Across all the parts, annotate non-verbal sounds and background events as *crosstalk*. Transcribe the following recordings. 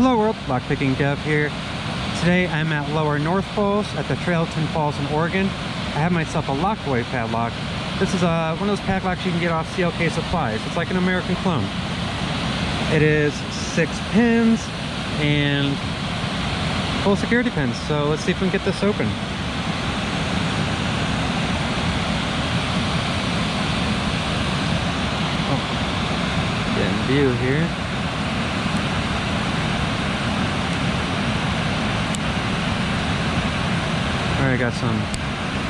Hello world, Lockpicking Dev here. Today I'm at Lower North Falls at the Trailton Falls in Oregon. I have myself a Lockaway padlock. This is uh, one of those padlocks you can get off CLK Supplies. It's like an American clone. It is six pins and full security pins. So let's see if we can get this open. Oh, getting view here. Got some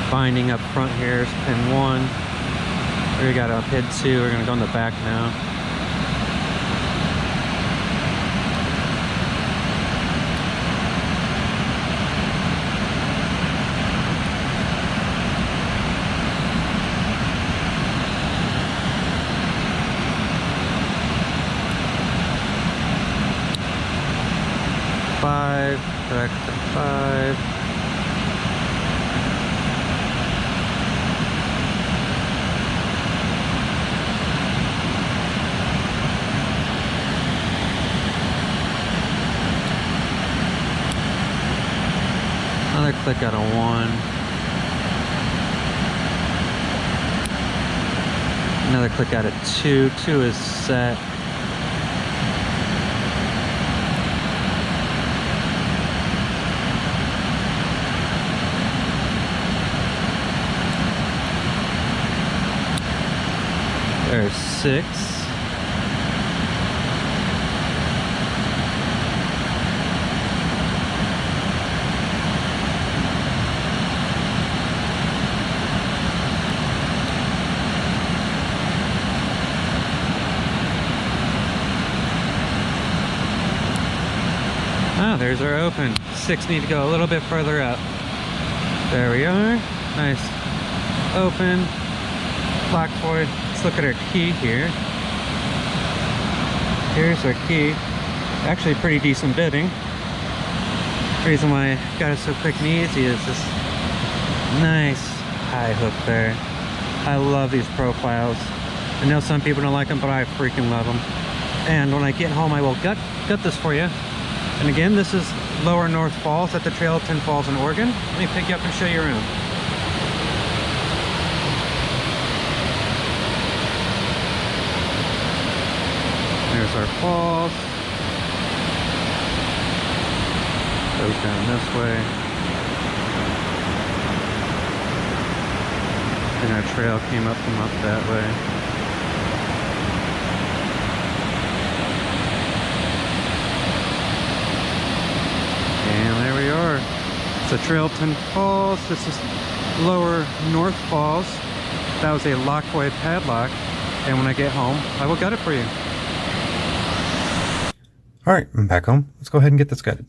binding up front here. Pin one. We got a pin two. We're gonna go in the back now. Five, back to five. Click out of one. Another click out of two. Two is set. There's six. There's our open. Six need to go a little bit further up. There we are. Nice. Open. Black void. Let's look at our key here. Here's our key. Actually pretty decent bitting. The reason why I got it so quick and easy is this nice high hook there. I love these profiles. I know some people don't like them, but I freaking love them. And when I get home, I will gut, gut this for you and again, this is Lower North Falls at the Trail of Ten Falls in Oregon. Let me pick you up and show you around. There's our falls. Goes down this way. And our trail came up from up that way. A Trailton Falls. This is Lower North Falls. That was a Lockaway padlock. And when I get home, I will gut it for you. All right, I'm back home. Let's go ahead and get this gutted.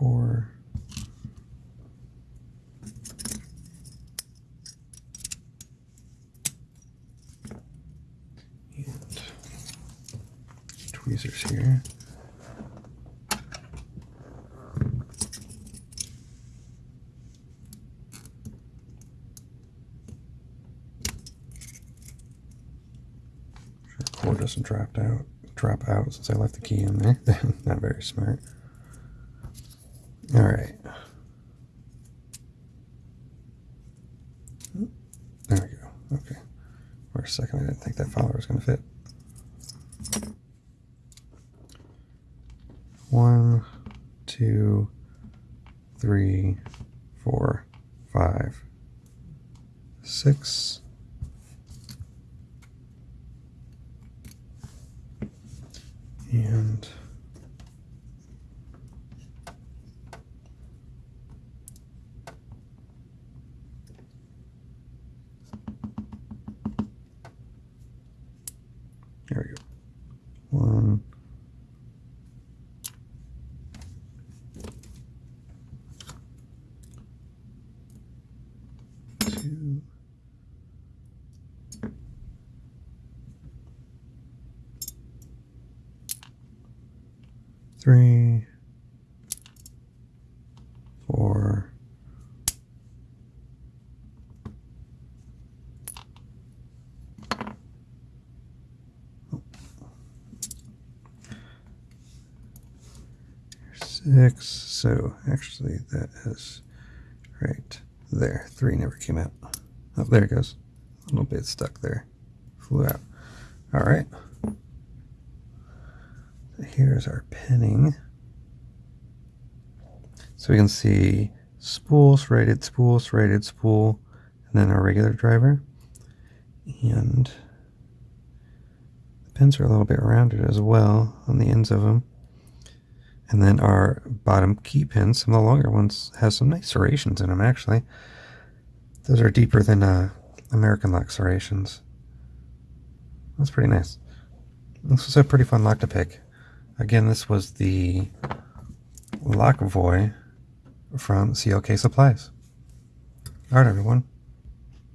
core. And tweezers here. core doesn't drop out drop out since I left the key in there. *laughs* Not very smart. All right. There we go. Okay. For a second, I didn't think that follower was going to fit. One, two, three, four, five, six. And There we go. One. Two. Three, four, six. So actually, that is right there. Three never came out. Oh, there it goes. A little bit stuck there. Flew out. All right. Here's our pinning. So we can see spool, serrated spool, serrated spool, and then our regular driver. And the pins are a little bit rounded as well on the ends of them. And then our bottom key pins, some of the longer ones, has some nice serrations in them actually. Those are deeper than uh, American lock serrations. That's pretty nice. This was a pretty fun lock to pick. Again, this was the Lockvoy from CLK Supplies. Alright everyone,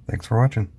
thanks for watching.